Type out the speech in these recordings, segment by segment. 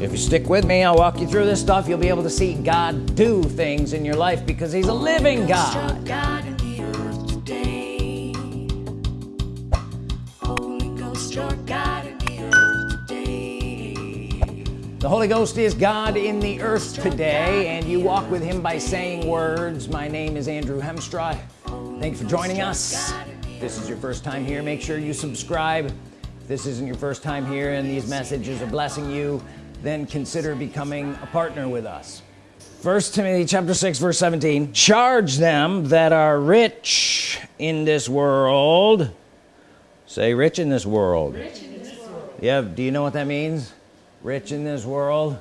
if you stick with me I'll walk you through this stuff. You'll be able to see God do things in your life because he's a living God. the Holy Ghost is God in the earth today and you walk with him by saying words. My name is Andrew Hemstraw thank you for joining us. If this is your first time here. make sure you subscribe. If this isn't your first time here and these messages are blessing you then consider becoming a partner with us. First Timothy chapter 6 verse 17 charge them that are rich in this world. Say rich in this world, rich in this world. yeah do you know what that means? Rich in this world?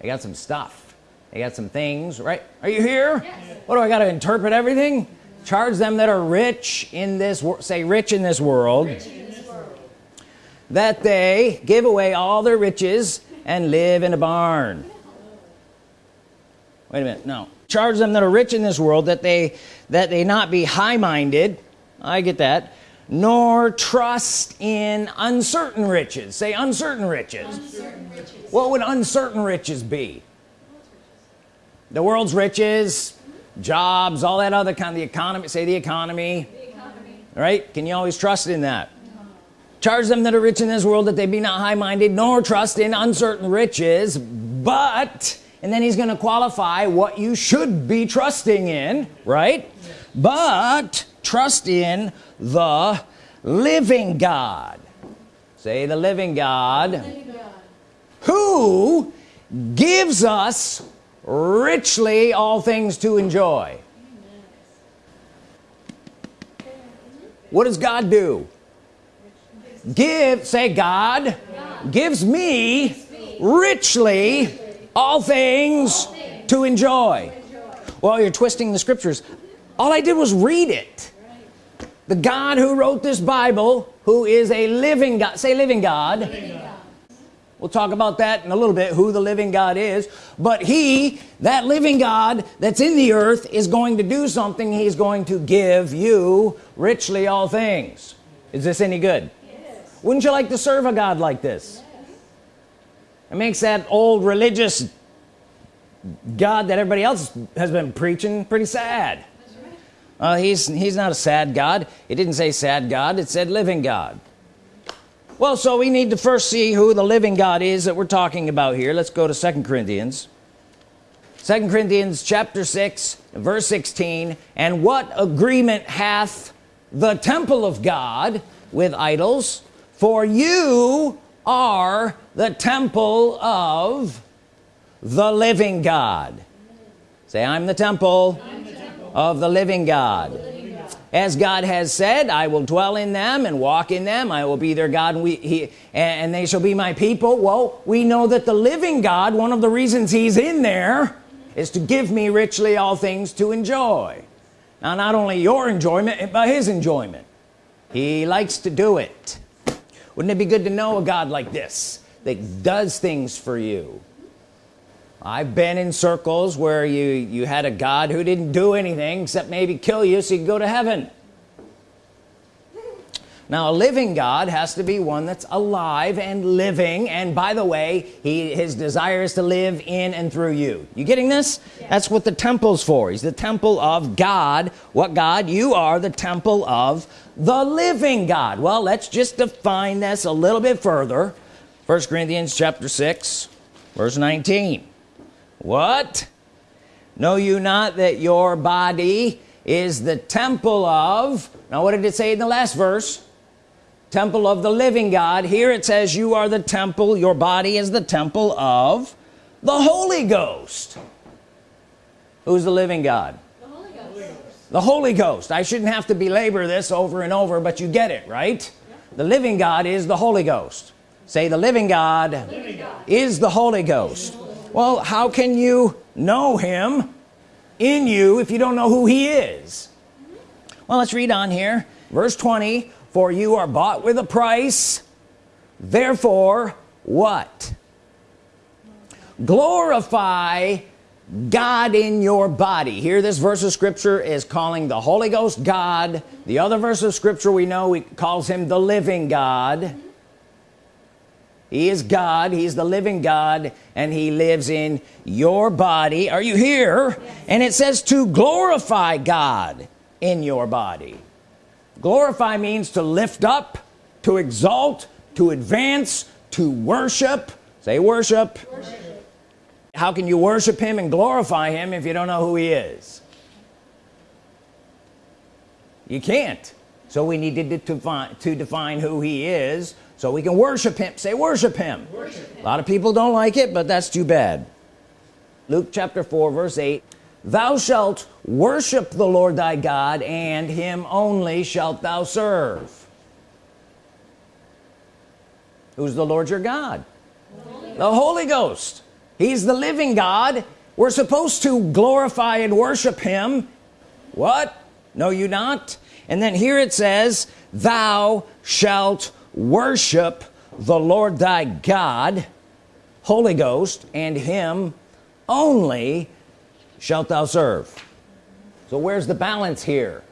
I got some stuff. I got some things right? Are you here? Yes. what do I got to interpret everything? Charge them that are rich in this world say rich in this world that they give away all their riches and live in a barn. Wait a minute no. Charge them that are rich in this world that they that they not be high-minded. I get that. Nor trust in uncertain riches. Say uncertain riches. uncertain riches. What would uncertain riches be? The world's riches jobs all that other kind of the economy say the economy, the economy. right? Can you always trust in that charge them that are rich in this world that they be not high-minded nor trust in uncertain riches but and then he's going to qualify what you should be trusting in right? But trust in the living God. Say the living God, the living God. who gives us richly all things to enjoy. What does God do give say God, God. gives me richly all things to enjoy. Well you're twisting the scriptures all I did was read it. The God who wrote this Bible who is a living God say living God, living God. we'll talk about that in a little bit who the living God is. But he that living God that's in the earth is going to do something. He's going to give you richly all things. Is this any good wouldn't you like to serve a God like this? It makes that old religious God that everybody else has been preaching pretty sad. Uh, he's he's not a sad God. It didn't say sad God. It said living God. Well so we need to first see who the living God is that we're talking about here. Let's go to second Corinthians. Second Corinthians chapter 6 verse 16 and what agreement hath the temple of God with idols for you are the temple of the living God. Say I'm the temple, I'm the temple. of the living God. as God has said I will dwell in them and walk in them. I will be their God and we he and they shall be my people. Well we know that the living God one of the reasons he's in there is to give me richly all things to enjoy. Now not only your enjoyment but his enjoyment. He likes to do it wouldn't it be good to know a God like this that does things for you? I've been in circles where you you had a God who didn't do anything except maybe kill you so you could go to heaven now a living God has to be one that's alive and living and by the way he his desire is to live in and through you. You getting this? Yeah. that's what the temple's for. He's the temple of God. What God? You are the temple of the living God. Well let's just define this a little bit further. First Corinthians chapter 6 verse 19 what? Know you not that your body is the temple of now what did it say in the last verse temple of the living God. Here it says you are the temple your body is the temple of the Holy Ghost. Who's the living God? The Holy Ghost, the Holy Ghost. I shouldn't have to belabor this over and over but you get it right? The living God is the Holy Ghost. Say the living God, living God. is the Holy Ghost. Well how can you know him in you if you don't know who he is? Well let's read on here. Verse 20 for you are bought with a price. Therefore what? Glorify God in your body. Here this verse of scripture is calling the Holy Ghost God. The other verse of scripture we know he calls him the living God. He is God he's the living God and he lives in your body. Are you here? Yes. and it says to glorify God in your body glorify means to lift up to exalt to advance to worship. Say worship. worship. How can you worship him and glorify him if you don't know who he is? You can't. So we needed to define, to define who he is so we can worship him. Say worship him. worship him. A lot of people don't like it but that's too bad. Luke chapter 4 verse 8 thou shalt worship the Lord thy God and him only shalt thou serve. Who's the Lord your God? Holy the Holy Ghost. He's the living God. We're supposed to glorify and worship him. What? Know you not? And then here it says thou shalt worship the Lord thy God Holy Ghost and him only shalt thou serve. So where's the balance here?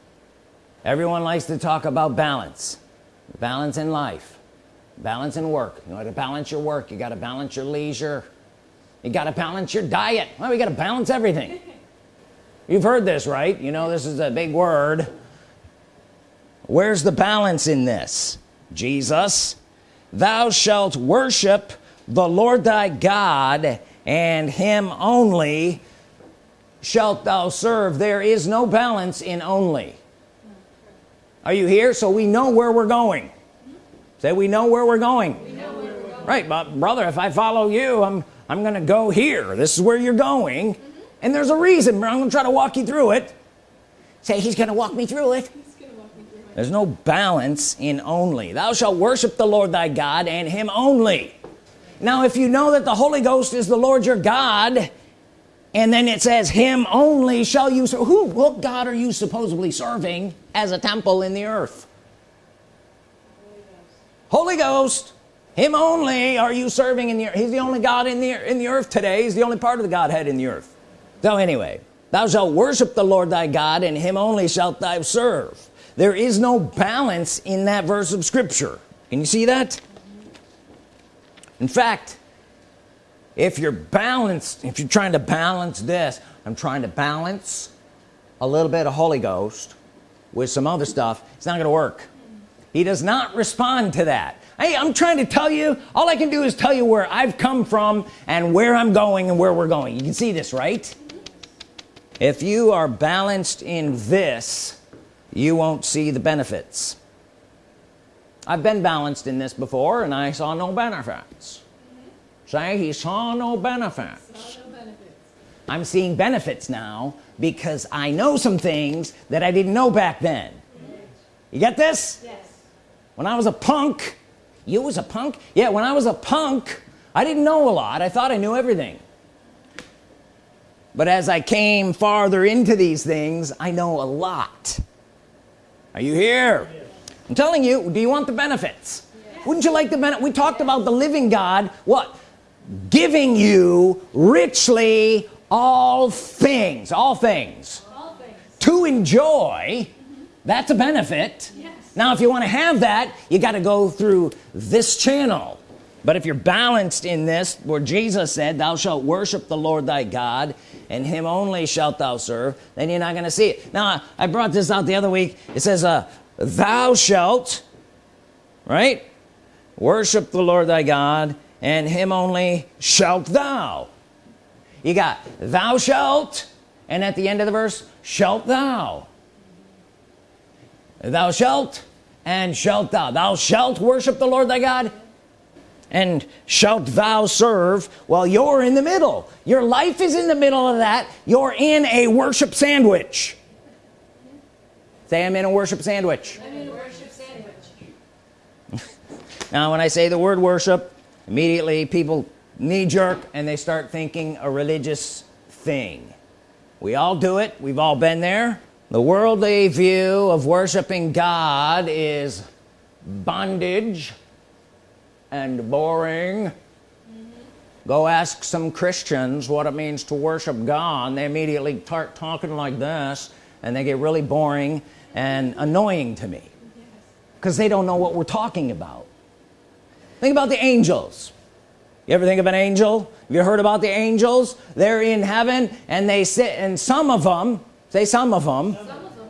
Everyone likes to talk about balance. Balance in life. Balance in work. You got to balance your work. You got to balance your leisure. You got to balance your diet. Well we got to balance everything. You've heard this right? You know this is a big word. Where's the balance in this? Jesus thou shalt worship the Lord thy God and him only shalt thou serve. There is no balance in only. Are you here? So we know where we're going. Say we know where we're going, we where we're going. right but brother if I follow you I'm I'm gonna go here. This is where you're going. Mm -hmm. and there's a reason I'm gonna try to walk you through it. Say he's gonna walk me through it. There's no balance in only. Thou shalt worship the Lord thy God and him only. Now if you know that the Holy Ghost is the Lord your God and then it says him only shall you serve who what God are you supposedly serving as a temple in the earth? Holy Ghost, Holy Ghost. Him only are you serving in the earth. He's the only God in the in the earth today. He's the only part of the Godhead in the earth. So anyway thou shalt worship the Lord thy God and him only shalt thou serve. There is no balance in that verse of Scripture. Can you see that? In fact if you're balanced if you're trying to balance this I'm trying to balance a little bit of Holy Ghost with some other stuff it's not gonna work. He does not respond to that. Hey I'm trying to tell you all I can do is tell you where I've come from and where I'm going and where we're going. You can see this right? If you are balanced in this you won't see the benefits. I've been balanced in this before and I saw no benefits. Say he saw no benefits. no benefits I'm seeing benefits now because I know some things that I didn't know back then mm -hmm. you get this yes when I was a punk you was a punk yeah when I was a punk I didn't know a lot I thought I knew everything but as I came farther into these things I know a lot are you here yes. I'm telling you do you want the benefits yes. wouldn't you like the benefit we talked about the living God what giving you richly all things all things, all things. to enjoy that's a benefit. Yes. now if you want to have that you got to go through this channel. But if you're balanced in this where Jesus said thou shalt worship the Lord thy God and him only shalt thou serve then you're not gonna see it. Now I brought this out the other week. It says uh, thou shalt right? Worship the Lord thy God and him only shalt thou. You got thou shalt and at the end of the verse shalt thou. Thou shalt and shalt thou. Thou shalt worship the Lord thy God and shalt thou serve well you're in the middle. Your life is in the middle of that. You're in a worship sandwich. Say I'm in a worship sandwich, in a worship sandwich. now when I say the word worship immediately people knee-jerk and they start thinking a religious thing. We all do it. We've all been there. The worldly view of worshiping God is bondage and boring. Mm -hmm. go ask some Christians what it means to worship God. They immediately start talking like this and they get really boring and annoying to me. Because they don't know what we're talking about think about the angels. You ever think of an angel? Have you heard about the angels? They're in heaven and they sit and some of them say some of them, some of them.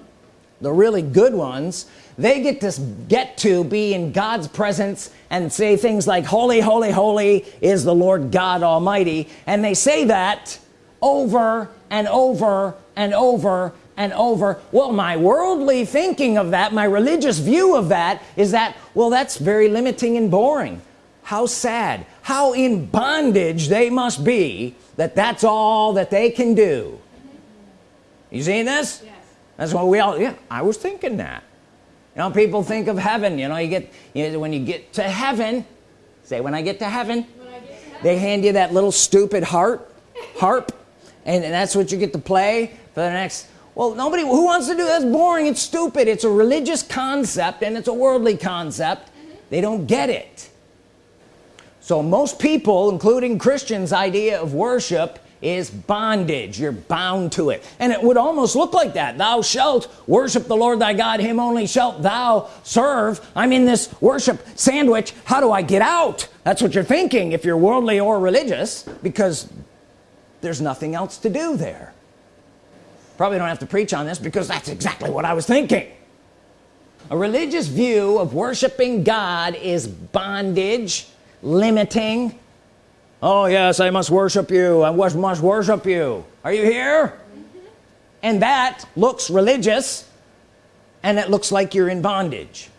the really good ones they get to get to be in God's presence and say things like holy holy holy is the Lord God Almighty. And they say that over and over and over and over well my worldly thinking of that my religious view of that is that well that's very limiting and boring. How sad. How in bondage they must be that that's all that they can do. You seeing this? Yes. that's what we all yeah I was thinking that. You know people think of heaven you know you get you know, when you get to heaven say when I get to heaven, get to heaven. they hand you that little stupid heart harp and, and that's what you get to play for the next well nobody who wants to do that's boring it's stupid. It's a religious concept and it's a worldly concept. Mm -hmm. they don't get it. So most people including Christians idea of worship is bondage. You're bound to it. And it would almost look like that. Thou shalt worship the Lord thy God him only shalt thou serve. I'm in this worship sandwich. How do I get out? That's what you're thinking if you're worldly or religious because there's nothing else to do there probably don't have to preach on this because that's exactly what I was thinking. A religious view of worshiping God is bondage limiting. Oh yes I must worship you. I must, worship you. Are you here? And that looks religious and it looks like you're in bondage.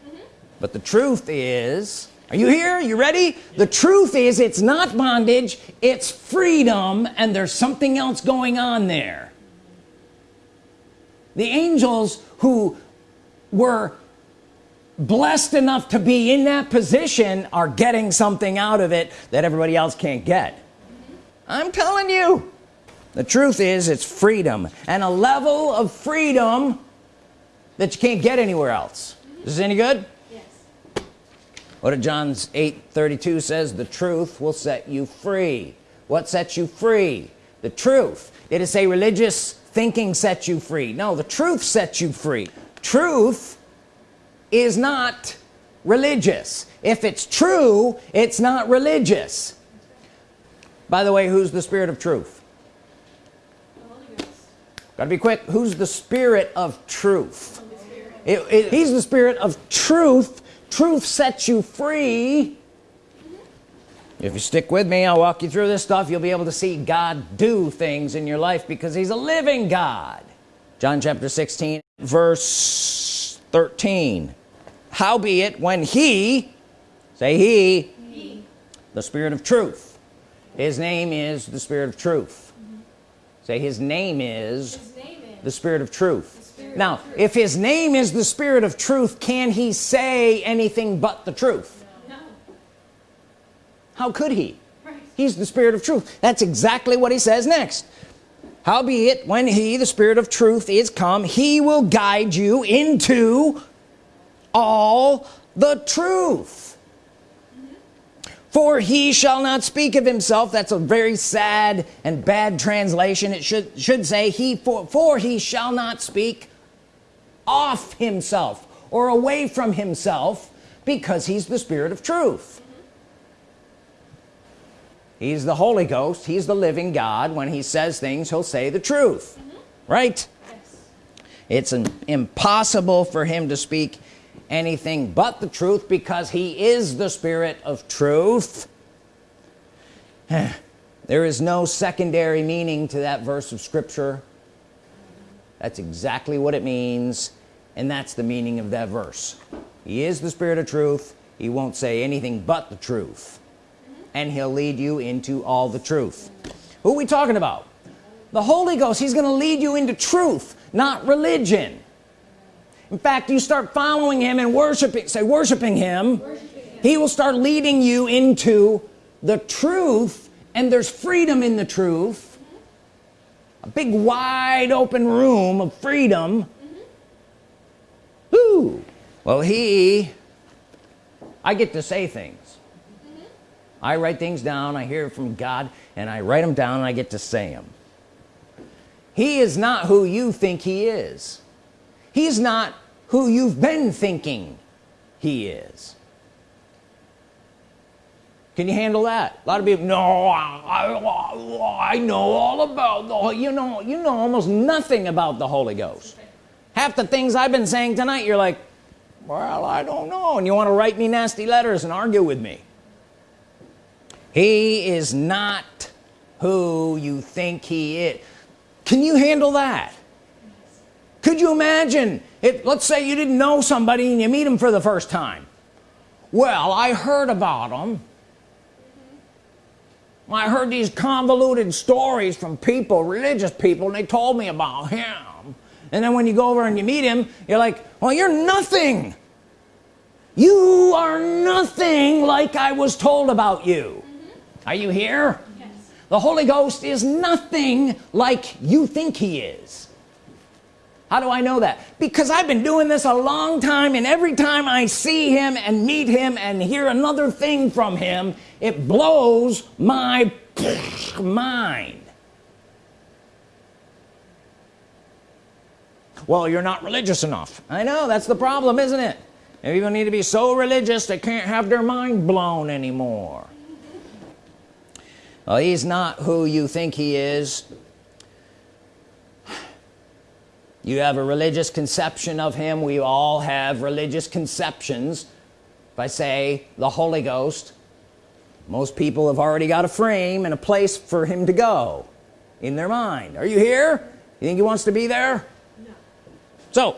But the truth is are you here? You ready? The truth is it's not bondage it's freedom and there's something else going on there the angels who were blessed enough to be in that position are getting something out of it that everybody else can't get. I'm telling you the truth is it's freedom and a level of freedom that you can't get anywhere else. Is this any good? Yes. What did John's 8 32 says? The truth will set you free. What sets you free? The truth. Did it say religious thinking sets you free. No the truth sets you free. Truth is not religious. If it's true it's not religious. By the way who's the spirit of truth? Gotta be quick. Who's the spirit of truth? It, it, he's the spirit of truth. Truth sets you free if you stick with me I'll walk you through this stuff. You'll be able to see God do things in your life because he's a living God. John chapter 16 verse 13 howbeit when he say he, he, the spirit of truth. His name is the spirit of truth. Mm -hmm. say his name is, his name is the spirit of truth. spirit now of truth. if his name is the spirit of truth can he say anything but the truth. How could he? He's the spirit of truth. That's exactly what he says next. Howbeit when he the spirit of truth is come he will guide you into all the truth. For he shall not speak of himself. That's a very sad and bad translation. It should should say he for, for he shall not speak off himself or away from himself because he's the spirit of truth he's the Holy Ghost. He's the living God. When he says things he'll say the truth. Mm -hmm. right? Yes. it's an impossible for him to speak anything but the truth because he is the spirit of truth. There is no secondary meaning to that verse of Scripture. That's exactly what it means and that's the meaning of that verse. He is the spirit of truth. He won't say anything but the truth and he'll lead you into all the truth who are we talking about the Holy Ghost he's gonna lead you into truth not religion in fact you start following him and worshiping say worshiping him, worshiping him. he will start leading you into the truth and there's freedom in the truth a big wide open room of freedom mm -hmm. well he I get to say things mm -hmm. I write things down I hear from God and I write them down and I get to say them he is not who you think he is. He's not who you've been thinking he is. Can you handle that? A lot of people no I, I know all about the you know you know almost nothing about the Holy Ghost. Half the things I've been saying tonight you're like well I don't know and you want to write me nasty letters and argue with me he is not who you think he is. Can you handle that? Could you imagine if let's say you didn't know somebody and you meet him for the first time? Well I heard about him I heard these convoluted stories from people religious people and they told me about him. And then when you go over and you meet him you're like well you're nothing. You are nothing like I was told about you. Are you here? Yes. the Holy Ghost is nothing like you think he is. How do I know that? Because I've been doing this a long time and every time I see him and meet him and hear another thing from him it blows my mind. Well you're not religious enough. I know that's the problem isn't it? People need to be so religious they can't have their mind blown anymore well he's not who you think he is. You have a religious conception of him. We all have religious conceptions. If I say the Holy Ghost most people have already got a frame and a place for him to go in their mind. Are you here? You think he wants to be there? No. so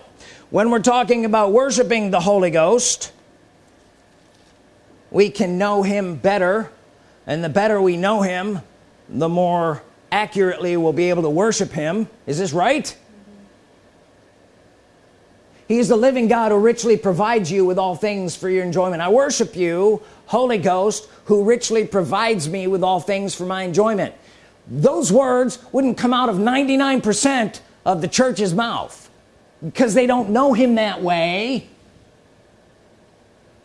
when we're talking about worshiping the Holy Ghost we can know him better and the better we know him the more accurately we'll be able to worship him. Is this right? He is the living God who richly provides you with all things for your enjoyment. I worship you Holy Ghost who richly provides me with all things for my enjoyment. Those words wouldn't come out of 99% of the church's mouth because they don't know him that way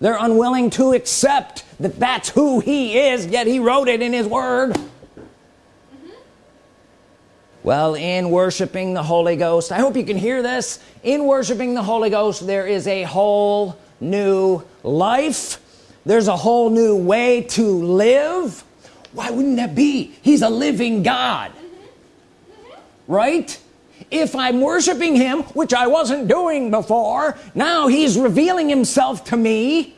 they're unwilling to accept that that's who he is yet he wrote it in his word. Mm-hmm. Well in worshiping the Holy Ghost I hope you can hear this. In worshiping the Holy Ghost there is a whole new life. There's a whole new way to live. Why wouldn't that be? He's a living God. Mm-hmm. Mm-hmm. Right if I'm worshiping him which I wasn't doing before now he's revealing himself to me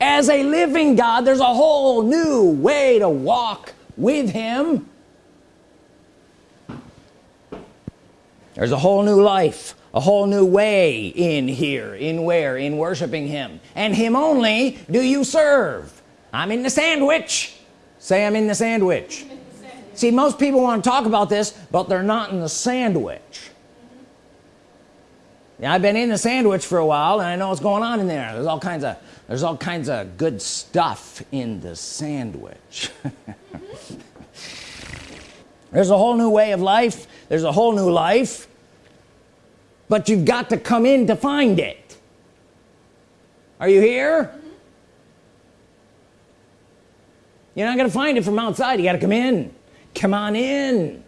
as a living God. There's a whole new way to walk with him. There's a whole new life a whole new way in here in where in worshiping him. And him only do you serve. I'm in the sandwich. Say I'm in the sandwich see most people want to talk about this but they're not in the sandwich. Yeah, I've been in the sandwich for a while and I know what's going on in there. There's all kinds of there's all kinds of good stuff in the sandwich. There's a whole new way of life. There's a whole new life. But you've got to come in to find it. Are you here? Mm -hmm. you're not gonna find it from outside. You got to come in come on in.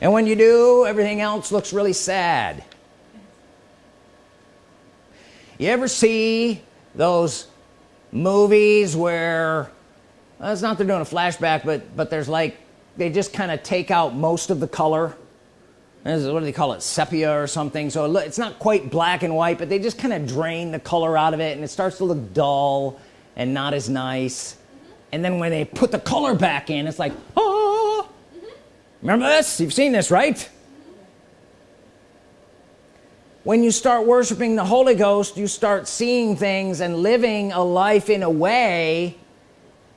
And when you do everything else looks really sad. You ever see those movies where well, it's not they're doing a flashback but but there's like they just kind of take out most of the color? Is, what do they call it sepia or something? So it's not quite black and white but they just kind of drain the color out of it and it starts to look dull and not as nice. And then when they put the color back in it's like oh remember this? You've seen this right? When you start worshiping the Holy Ghost you start seeing things and living a life in a way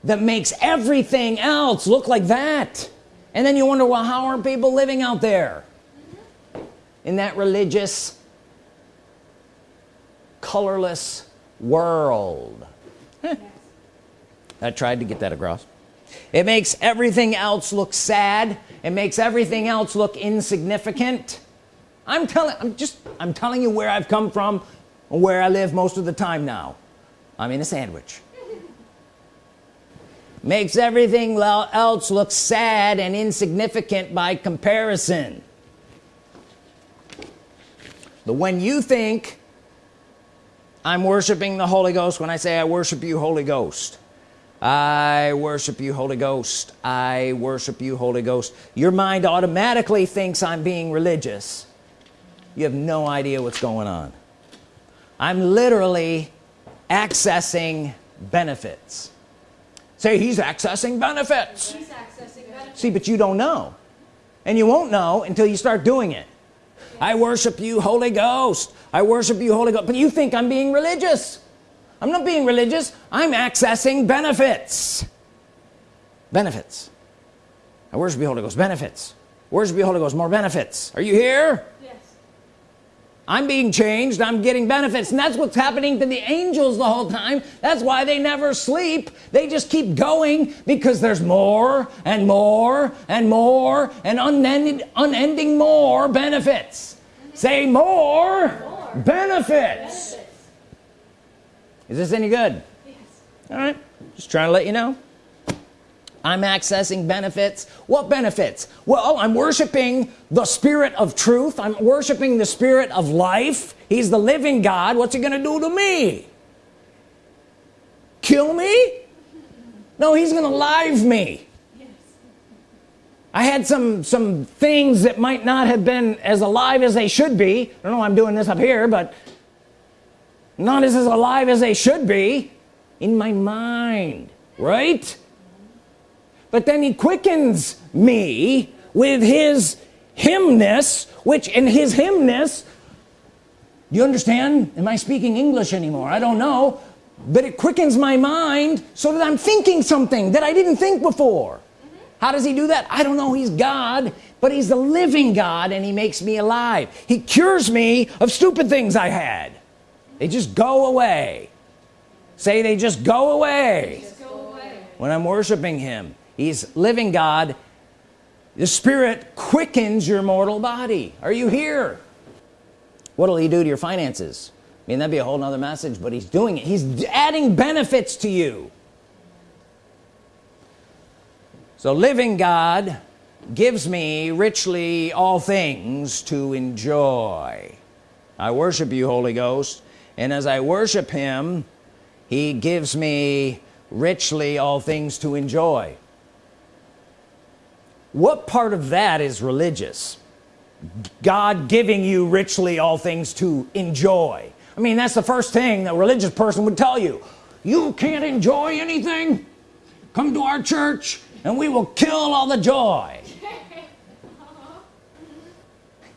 that makes everything else look like that. And then you wonder well how are people living out there? In that religious colorless world. I tried to get that across. It makes everything else look sad. It makes everything else look insignificant. I'm telling I'm just I'm telling you where I've come from where I live most of the time now. I'm in a sandwich. Makes everything else look sad and insignificant by comparison. But when you think I'm worshiping the Holy Ghost when I say I worship you Holy Ghost I worship you Holy Ghost. I worship you Holy Ghost. Your mind automatically thinks I'm being religious. You have no idea what's going on. I'm literally accessing benefits. Say he's accessing benefits, he's accessing benefits. see but you don't know. And you won't know until you start doing it. I worship you Holy Ghost. I worship you Holy Ghost. But you think I'm being religious I'm not being religious. I'm accessing benefits. Benefits. I worship you Holy Ghost benefits. Worship you Holy Ghost more benefits? Are you here? Yes. I'm being changed. I'm getting benefits. And that's what's happening to the angels the whole time. That's why they never sleep. They just keep going because there's more and more and more and unending unending more benefits. Say more, more. benefits. benefits is this any good? Yes. all right. Just trying to let you know. I'm accessing benefits. What benefits? Well I'm worshiping the spirit of truth. I'm worshiping the spirit of life. He's the living God. What's he gonna do to me? Kill me? No he's gonna live me. I had some some things that might not have been as alive as they should be. I don't know why I'm doing this up here but not as alive as they should be in my mind right? But then he quickens me with his hymness which in his hymness you understand? Am I speaking English anymore? I don't know. But it quickens my mind so that I'm thinking something that I didn't think before. How does he do that? I don't know. He's God but he's the living God and he makes me alive. He cures me of stupid things I had they just go away. Say they just go away, just go away. when I'm worshiping him he's living God. The Spirit quickens your mortal body. Are you here? What'll he do to your finances? I mean that'd be a whole nother message but he's doing it. He's adding benefits to you. So living God gives me richly all things to enjoy. I worship you Holy Ghost and as I worship him he gives me richly all things to enjoy. What part of that is religious? God giving you richly all things to enjoy. I mean that's the first thing a religious person would tell you. You can't enjoy anything? Come to our church and we will kill all the joy.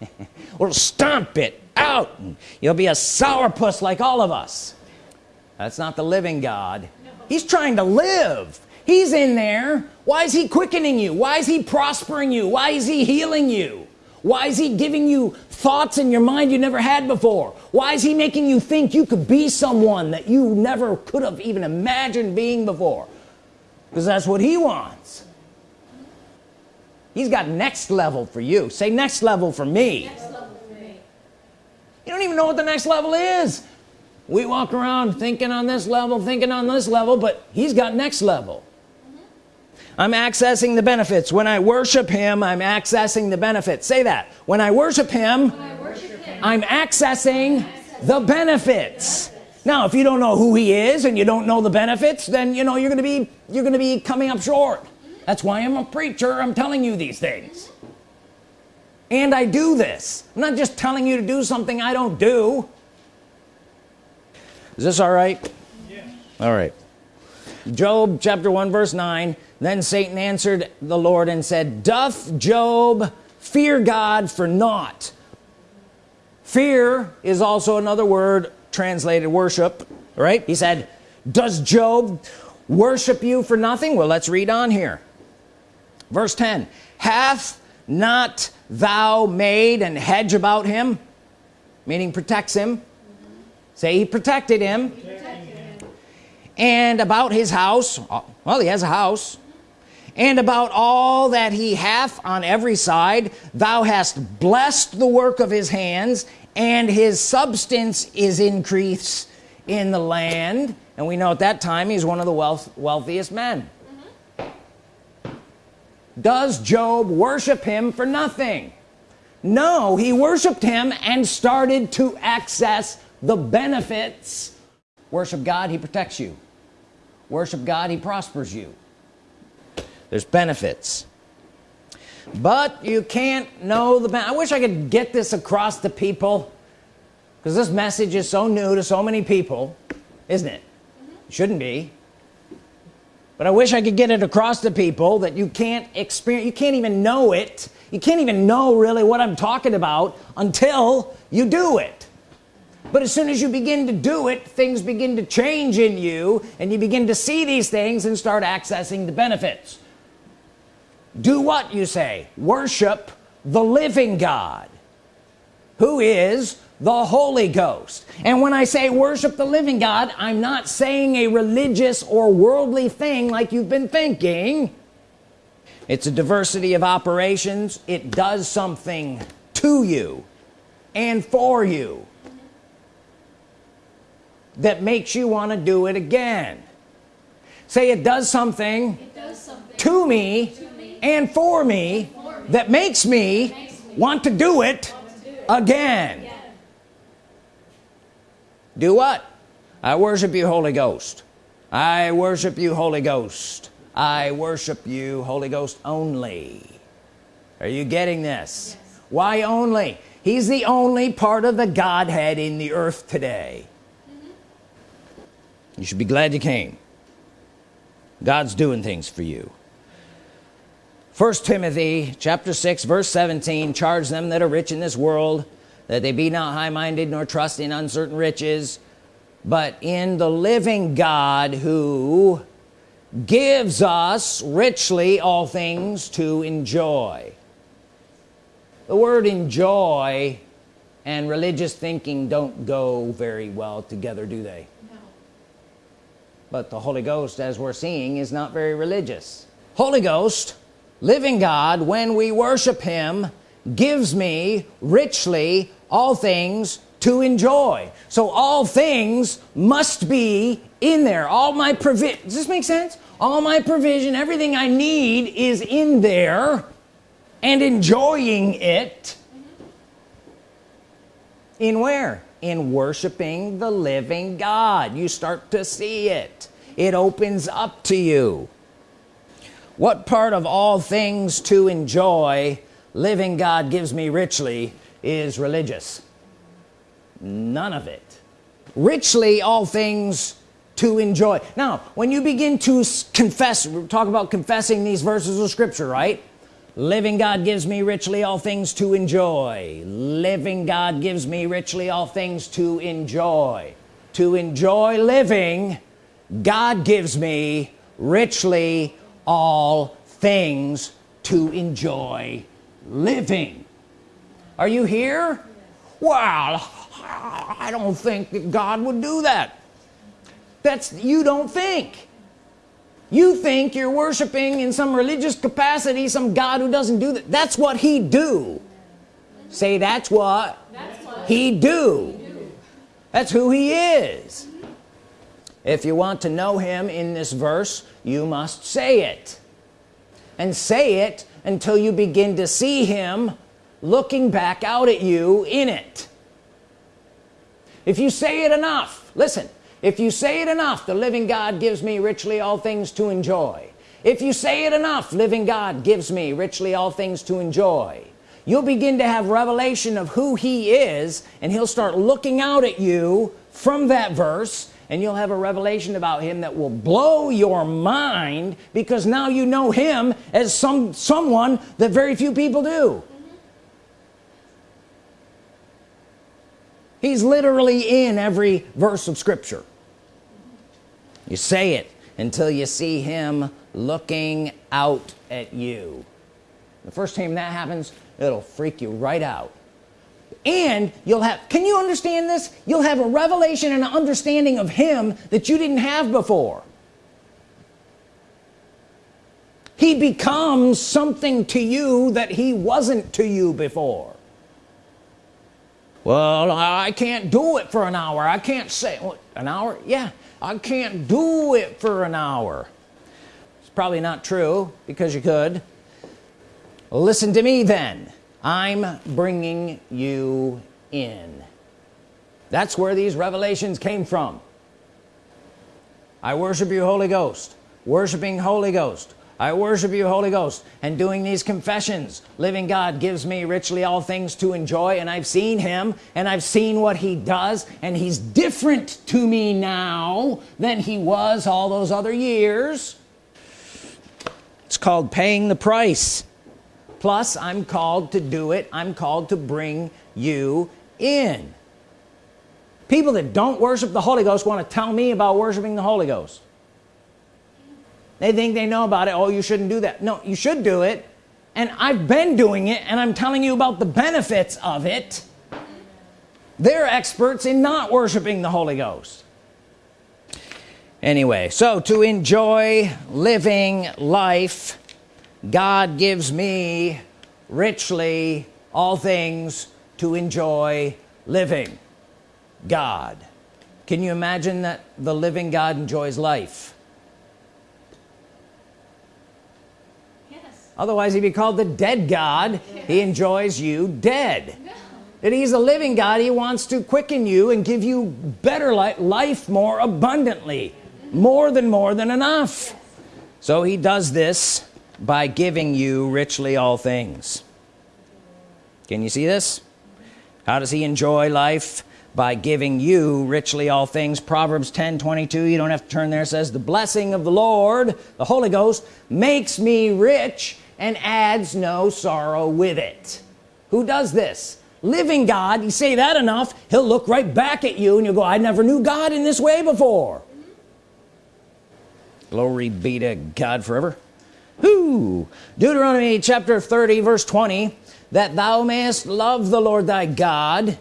We'll stomp it out. And you'll be a sourpuss like all of us. That's not the living God. He's trying to live. He's in there. Why is he quickening you? Why is he prospering you? Why is he healing you? Why is he giving you thoughts in your mind you never had before? Why is he making you think you could be someone that you never could have even imagined being before? Because that's what he wants. He's got next level for you. Say next level for me. Next you don't even know what the next level is. We walk around thinking on this level thinking on this level but he's got next level. Mm -hmm. I'm accessing the benefits. When I worship him I'm accessing the benefits. Say that. When I worship him, I worship him I'm accessing, accessing the benefits. Now if you don't know who he is and you don't know the benefits then you know you're gonna be you're gonna be coming up short. That's why I'm a preacher. I'm telling you these things and I do this. I'm not just telling you to do something I don't do. Is this all right? Yeah. all right. Job chapter 1 verse 9 then Satan answered the Lord and said doth Job fear God for naught? Fear is also another word translated worship right? He said does Job worship you for nothing? Well let's read on here. Verse 10 hath not thou made and hedge about him meaning protects him mm -hmm. say he protected him. protected him and about his house well he has a house and about all that he hath on every side thou hast blessed the work of his hands and his substance is increased in the land and we know at that time he's one of the wealth, wealthiest men does Job worship him for nothing? No he worshiped him and started to access the benefits. Worship God he protects you. Worship God he prospers you. There's benefits. But you can't know the I wish I could get this across to people because this message is so new to so many people isn't it? -hmm. shouldn't be but I wish I could get it across to people that you can't experience you can't even know it. You can't even know really what I'm talking about until you do it. But as soon as you begin to do it things begin to change in you and you begin to see these things and start accessing the benefits. Do what you say? Worship the living God who is the Holy Ghost. And when I say worship the living God I'm not saying a religious or worldly thing like you've been thinking. It's a diversity of operations. It does something to you and for you that makes you want to do it again. Say it does something, it does something to, me to me and for me, and for me that makes me, makes me want to do it, to do it again do what? I worship you Holy Ghost. I worship you Holy Ghost. I worship you Holy Ghost only. Are you getting this? Yes. why only? He's the only part of the Godhead in the earth today. Mm -hmm. you should be glad you came. God's doing things for you. First Timothy chapter 6 verse 17 charge them that are rich in this world that they be not high-minded nor trust in uncertain riches but in the living God who gives us richly all things to enjoy. The word enjoy and religious thinking don't go very well together do they? No. but the Holy Ghost as we're seeing is not very religious. Holy Ghost living God when we worship him gives me richly all things to enjoy. So all things must be in there. All my provision does this make sense? All my provision everything I need is in there and enjoying it. In where? In worshiping the living God. You start to see it. It opens up to you. What part of all things to enjoy living God gives me richly is religious. None of it. Richly all things to enjoy. Now when you begin to confess talk about confessing these verses of scripture right? Living God gives me richly all things to enjoy. Living God gives me richly all things to enjoy. To enjoy living God gives me richly all things to enjoy living. Are you here? Well I don't think that God would do that. That's you don't think. You think you're worshiping in some religious capacity some God who doesn't do that. That's what he do. Say that's what, that's what he, do. he do. That's who he is. If you want to know him in this verse you must say it. And say it until you begin to see him looking back out at you in it. If you say it enough listen if you say it enough the living God gives me richly all things to enjoy. If you say it enough living God gives me richly all things to enjoy. You'll begin to have revelation of who he is and he'll start looking out at you from that verse and you'll have a revelation about him that will blow your mind because now you know him as some someone that very few people do. He's literally in every verse of Scripture. You say it until you see him looking out at you. The first time that happens it'll freak you right out and you'll have can you understand this? You'll have a revelation and an understanding of him that you didn't have before. He becomes something to you that he wasn't to you before. Well I can't do it for an hour. I can't say an hour? Yeah I can't do it for an hour. It's probably not true because you could. Listen to me then I'm bringing you in. That's where these revelations came from. I worship you Holy Ghost. Worshiping Holy Ghost. I worship you Holy Ghost. And doing these confessions living God gives me richly all things to enjoy and I've seen him and I've seen what he does and he's different to me now than he was all those other years. It's called paying the price plus I'm called to do it. I'm called to bring you in. People that don't worship the Holy Ghost want to tell me about worshiping the Holy Ghost. They think they know about it. Oh you shouldn't do that. No you should do it. And I've been doing it and I'm telling you about the benefits of it. They're experts in not worshiping the Holy Ghost. Anyway so to enjoy living life God gives me richly all things to enjoy living. God. Can you imagine that the living God enjoys life? Yes. otherwise he'd be called the dead God. Yes. he enjoys you dead. No. that he's a living God. He wants to quicken you and give you better life, life more abundantly. More than more than enough. So he does this by giving you richly all things. Can you see this? How does he enjoy life? By giving you richly all things. Proverbs 10 22 you don't have to turn there says the blessing of the Lord the Holy Ghost makes me rich and adds no sorrow with it. Who does this? Living God. You say that enough he'll look right back at you and you'll go I never knew God in this way before. Glory be to God forever who Deuteronomy chapter 30 verse 20 that thou mayest love the Lord thy God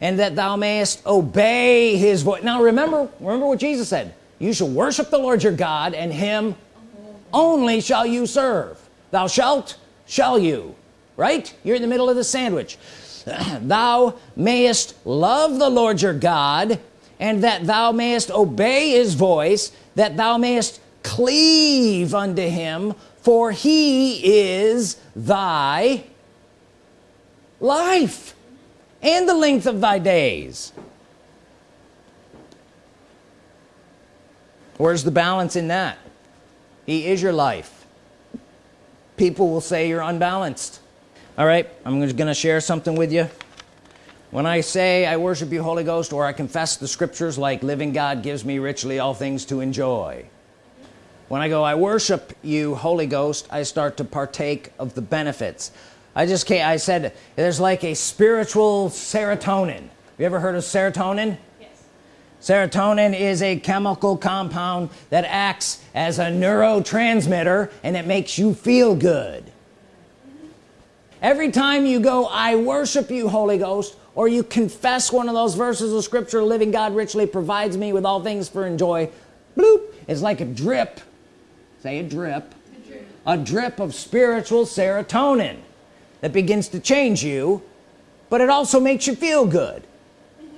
and that thou mayest obey his voice. Now remember remember what Jesus said. You shall worship the Lord your God and him only shall you serve. Thou shalt shall you. Right? You're in the middle of the sandwich. Thou mayest love the Lord your God and that thou mayest obey his voice that thou mayest cleave unto him for he is thy life and the length of thy days. Where's the balance in that? He is your life. People will say you're unbalanced. All right I'm just gonna share something with you. When I say I worship you Holy Ghost or I confess the scriptures like living God gives me richly all things to enjoy when I go I worship you Holy Ghost I start to partake of the benefits. I just can't I said there's like a spiritual serotonin. You ever heard of serotonin? Yes. serotonin is a chemical compound that acts as a neurotransmitter and it makes you feel good. Every time you go I worship you Holy Ghost or you confess one of those verses of scripture living God richly provides me with all things for enjoy bloop it's like a drip say a drip. A drip, of spiritual serotonin that begins to change you but it also makes you feel good.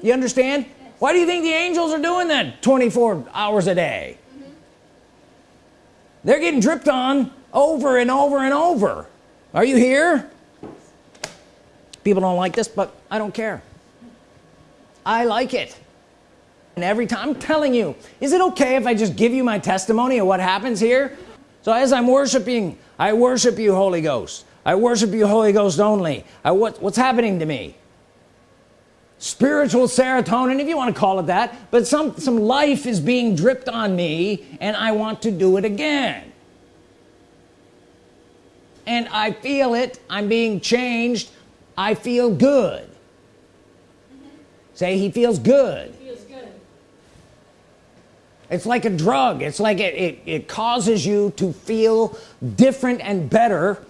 You understand? Why do you think the angels are doing that 24 hours a day? They're getting dripped on over and over and over. Are you here? People don't like this but I don't care. I like it and every time I'm telling you is it okay if I just give you my testimony of what happens here? So as I'm worshiping I worship you Holy Ghost. I worship you Holy Ghost only. I what what's happening to me? Spiritual serotonin if you want to call it that but some some life is being dripped on me and I want to do it again. And I feel it I'm being changed I feel good. Say he feels good. It's like a drug. It's like it, it, it causes you to feel different and better.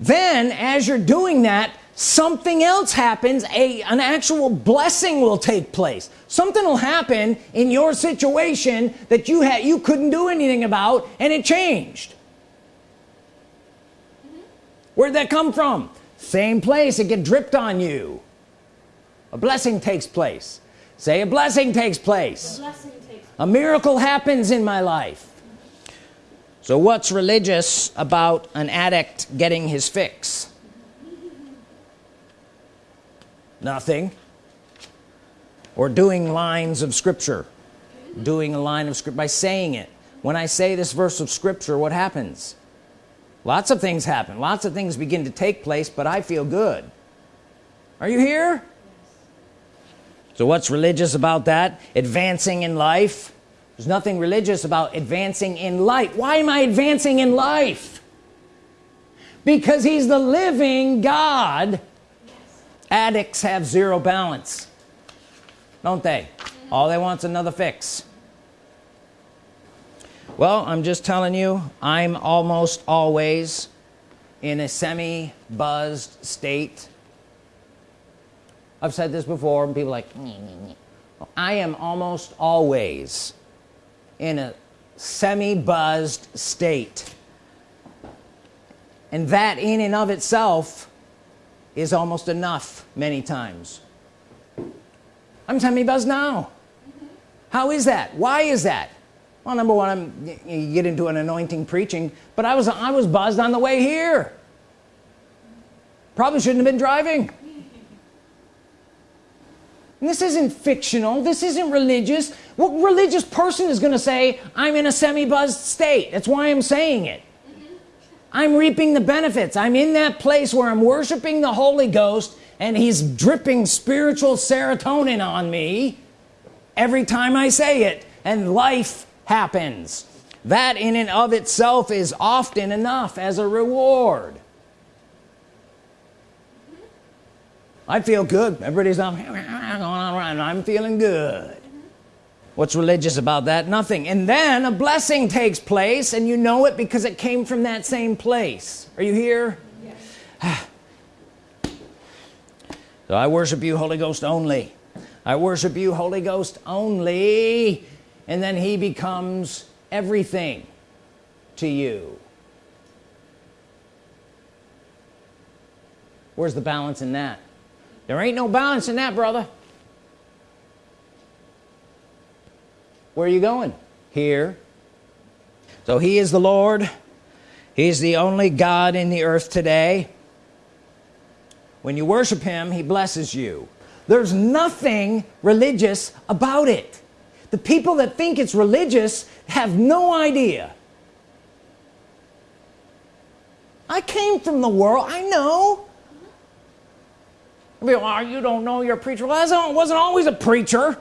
Then as you're doing that something else happens. A an actual blessing will take place. Something will happen in your situation that you had you couldn't do anything about and it changed. Where'd that come from? Same place. It get dripped on you. A blessing takes place. Say a blessing takes place. Blessing a miracle happens in my life. So what's religious about an addict getting his fix? Nothing. Or doing lines of scripture. Doing a line of script by saying it. When I say this verse of Scripture what happens? Lots of things happen. Lots of things begin to take place but I feel good. Are you here so what's religious about that? Advancing in life? There's nothing religious about advancing in life. Why am I advancing in life? Because he's the living God. Yes. addicts have zero balance don't they? All they want's another fix. Well I'm just telling you I'm almost always in a semi buzzed state I've said this before and people like I am almost always in a semi buzzed state. And that in and of itself is almost enough many times. I'm semi buzzed now. How is that? Why is that? Well number one I'm you get into an anointing preaching but I was I was buzzed on the way here. Probably shouldn't have been driving this isn't fictional. This isn't religious. What religious person is gonna say I'm in a semi-buzzed state that's why I'm saying it. I'm reaping the benefits. I'm in that place where I'm worshiping the Holy Ghost and he's dripping spiritual serotonin on me every time I say it and life happens. That in and of itself is often enough as a reward. I feel good. Everybody's on I'm feeling good. What's religious about that? Nothing. And then a blessing takes place and you know it because it came from that same place. Are you here? Yes. so I worship you Holy Ghost only. I worship you Holy Ghost only. And then he becomes everything to you. Where's the balance in that? There ain't no balance in that brother where are you going? Here. So he is the Lord. He's the only God in the earth today. When you worship him he blesses you. There's nothing religious about it. The people that think it's religious have no idea. I came from the world. I know. Well, oh, you don't know you're a preacher. Well I wasn't always a preacher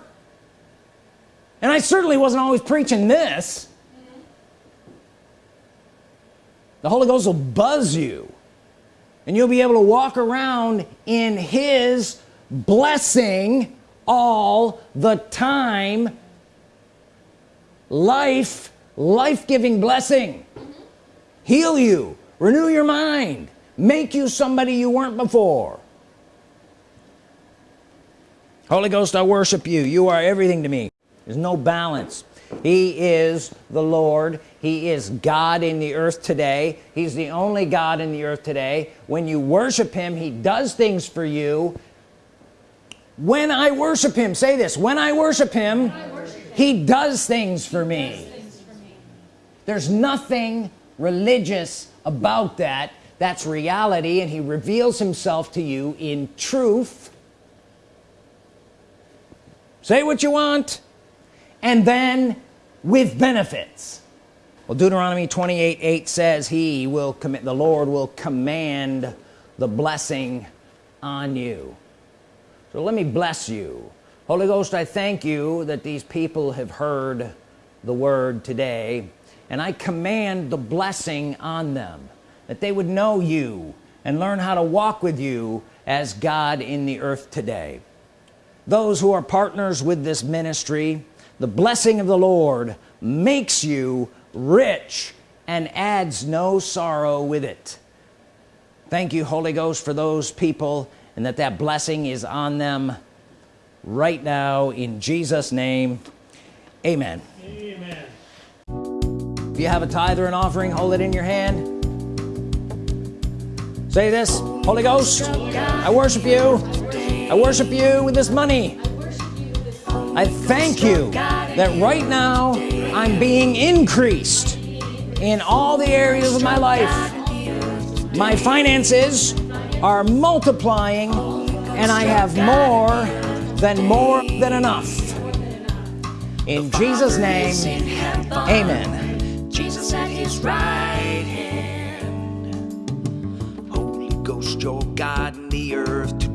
and I certainly wasn't always preaching this. The Holy Ghost will buzz you and you'll be able to walk around in his blessing all the time. Life life-giving blessing. Heal you renew your mind make you somebody you weren't before. Holy Ghost I worship you. You are everything to me there's no balance. He is the Lord. He is God in the earth today. He's the only God in the earth today. When you worship him he does things for you. When I worship him say this when I worship him, I worship him he does me. things for me. There's nothing religious about that. That's reality and he reveals himself to you in truth. Say what you want and then with benefits. Well Deuteronomy 28 8 says he will commit the Lord will command the blessing on you. So let me bless you. Holy Ghost I thank you that these people have heard the word today and I command the blessing on them that they would know you and learn how to walk with you as God in the earth today. Those who are partners with this ministry the blessing of the Lord makes you rich and adds no sorrow with it. Thank you Holy Ghost for those people and that that blessing is on them right now in Jesus name. Amen. Amen. If you have a tithe or an offering hold it in your hand. Say this Holy Ghost I worship you. I worship you with this money I thank you that right now I'm being increased in all the areas of my life my finances are multiplying and I have more than more than enough In Jesus' name, amen. Jesus at his right hand. Holy Ghost, your God in the earth.